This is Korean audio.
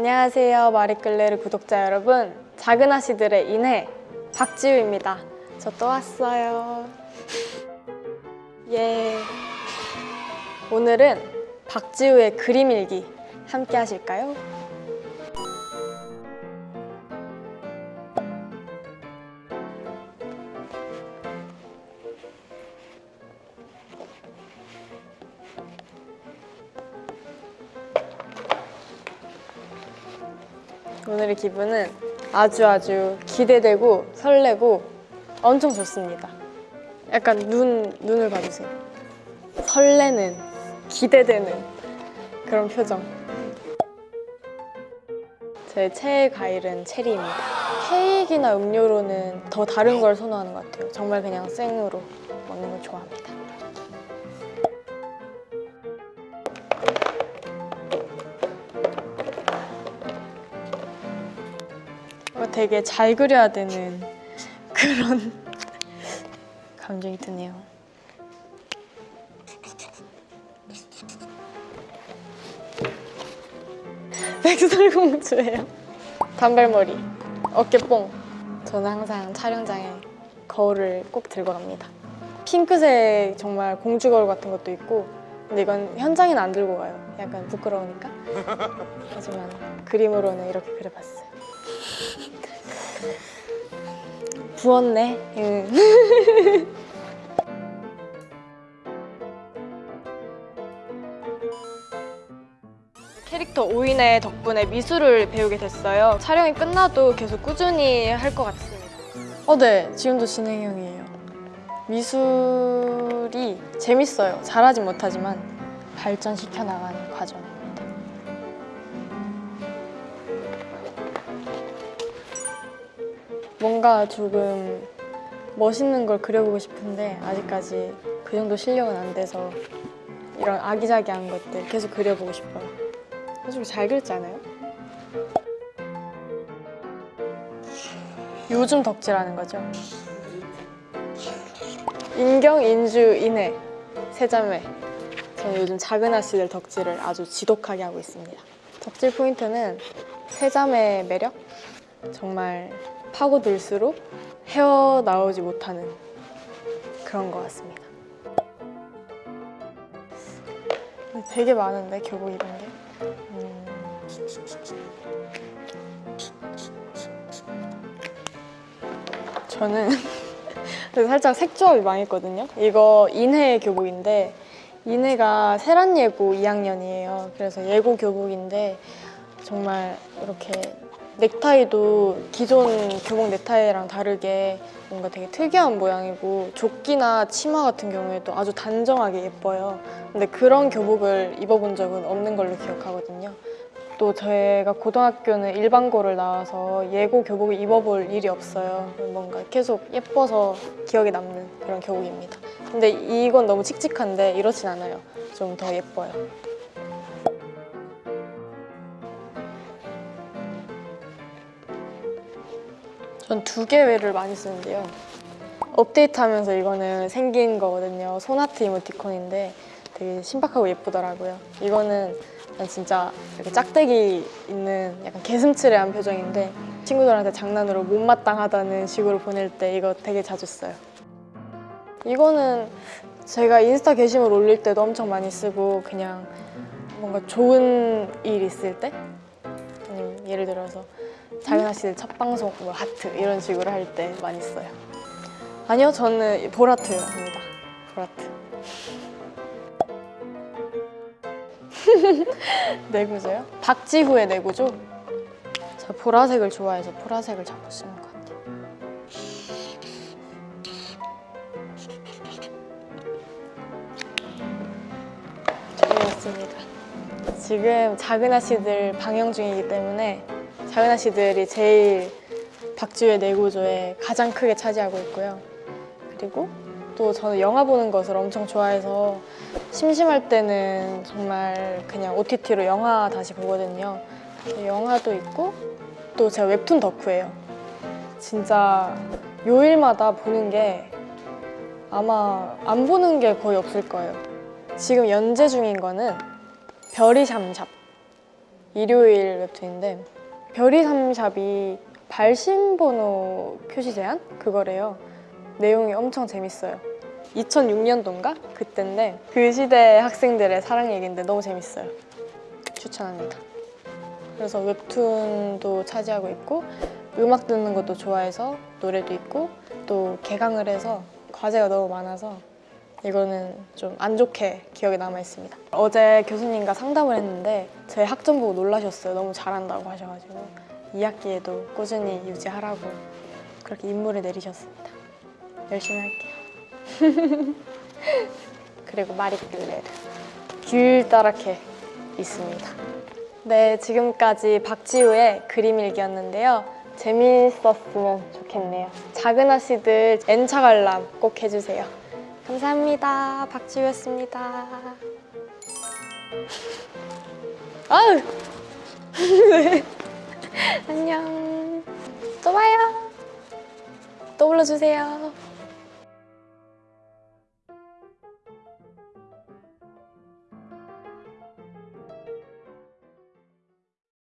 안녕하세요 마리끌레르 구독자 여러분. 작은 아씨들의 인해 박지우입니다. 저 또 왔어요. 예. 오늘은 박지우의 그림 일기 함께 하실까요? 오늘의 기분은 아주 아주 기대되고 설레고 엄청 좋습니다. 약간 눈, 눈을 봐주세요. 설레는, 기대되는 그런 표정. 제 최애 과일은 체리입니다. 케이크나 음료로는 더 다른 걸 선호하는 것 같아요. 정말 그냥 생으로 먹는 걸 좋아합니다. 되게 잘 그려야 되는 그런 감정이 드네요. 백설공주예요. 단발머리, 어깨뽕. 저는 항상 촬영장에 거울을 꼭 들고 갑니다. 핑크색 정말 공주 거울 같은 것도 있고 근데 이건 현장에는 안 들고 가요. 약간 부끄러우니까. 하지만 그림으로는 이렇게 그려봤어요. 부었네. 응. 캐릭터 오인의 덕분에 미술을 배우게 됐어요. 촬영이 끝나도 계속 꾸준히 할 것 같습니다. 어, 네. 지금도 진행형이에요. 미술이 재밌어요. 잘하진 못하지만 발전시켜 나가는 과정입니다. 뭔가 조금 멋있는 걸 그려보고 싶은데 아직까지 그 정도 실력은 안 돼서 이런 아기자기한 것들 계속 그려보고 싶어요. 솔직히 잘 그렸지 않아요? 요즘 덕질하는 거죠. 인경, 인주, 인해 세자매 저는 요즘 작은 아씨들 덕질을 아주 지독하게 하고 있습니다. 덕질 포인트는 세자매의 매력? 정말 파고들수록 헤어나오지 못하는 그런 것 같습니다. 되게 많은데 교복 입은 게. 음. 저는 살짝 색조합이 망했거든요. 이거 인해 교복인데 인해가 세란예고 2학년이에요. 그래서 예고 교복인데 정말 이렇게 넥타이도 기존 교복 넥타이랑 다르게 뭔가 되게 특이한 모양이고 조끼나 치마 같은 경우에도 아주 단정하게 예뻐요. 근데 그런 교복을 입어본 적은 없는 걸로 기억하거든요. 또 제가 고등학교는 일반고를 나와서 예고 교복을 입어볼 일이 없어요. 뭔가 계속 예뻐서 기억에 남는 그런 교복입니다. 근데 이건 너무 칙칙한데 이렇진 않아요. 좀 더 예뻐요. 전 두 개를 많이 쓰는데요. 업데이트하면서 이거는 생긴 거거든요. 소나트 이모티콘인데 되게 신박하고 예쁘더라고요. 이거는 진짜 이렇게 짝대기 있는 약간 개슴츠레한 표정인데 친구들한테 장난으로 못마땅하다는 식으로 보낼 때 이거 되게 자주 써요. 이거는 제가 인스타 게시물 올릴 때도 엄청 많이 쓰고 그냥 뭔가 좋은 일 있을 때 아니면 예를 들어서 작은 아씨들 첫 방송 뭐 하트 이런 식으로 할 때 많이 써요. 아니요, 저는 보라트 합니다. 보라트. 내구조요? 박지후의 내구조? 저 보라색을 좋아해서 보라색을 자꾸 쓰는 것 같아요. 재미있습니다. 지금 작은 아씨들 방영 중이기 때문에 작은 아씨들이 제일 박지우의 내구조에 가장 크게 차지하고 있고요. 그리고 또 저는 영화 보는 것을 엄청 좋아해서 심심할 때는 정말 그냥 OTT로 영화 다시 보거든요. 영화도 있고 또 제가 웹툰 덕후예요. 진짜 요일마다 보는 게 아마 안 보는 게 거의 없을 거예요. 지금 연재 중인 거는 별이 샴샵 일요일 웹툰인데 별이 삼샵이 발신번호 표시 제한 그거래요. 내용이 엄청 재밌어요. 2006년도인가 그때인데 그 시대 학생들의 사랑 얘기인데 너무 재밌어요. 추천합니다. 그래서 웹툰도 차지하고 있고 음악 듣는 것도 좋아해서 노래도 있고 또 개강을 해서 과제가 너무 많아서 이거는 좀 안 좋게 기억에 남아 있습니다. 어제 교수님과 상담을 했는데 제 학점 보고 놀라셨어요. 너무 잘한다고 하셔가지고 2학기에도 꾸준히 유지하라고 그렇게 임무를 내리셨습니다. 열심히 할게요. 그리고 마리끌레르 길다랗게 있습니다. 네, 지금까지 박지우의 그림 일기였는데요. 재미있었으면 좋겠네요. 작은 아씨들 N차 관람 꼭 해주세요. 감사합니다. 박지우였습니다. 아유! 네. 안녕. 또 봐요. 또 불러주세요.